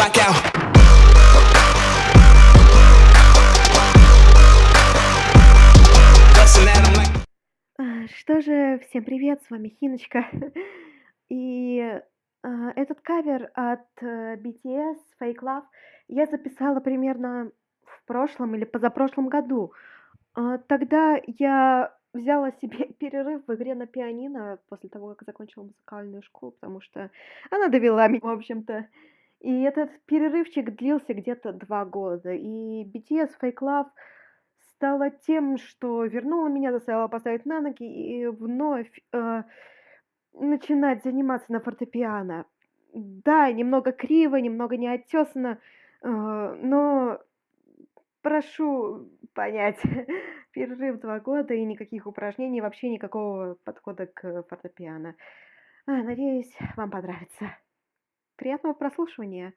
blackout. Что же, всем привет, с вами Хиночка. И а, этот кавер от э, BTS Fake Love я записала примерно в прошлом или позапрошлом году. А, Тогда я взяла себе перерыв в игре на пианино после того, как закончила музыкальную школу, потому что она довела меня, в общем-то. И этот перерывчик длился где-то два года. И BTS Fake Love стала тем, что вернула меня, заставила поставить на ноги и вновь э, начинать заниматься на фортепиано. Да, немного криво, немного неотесано, э, но прошу понять, перерыв два года и никаких упражнений, вообще никакого подхода к фортепиано. А, надеюсь, вам понравится. Приятного прослушивания.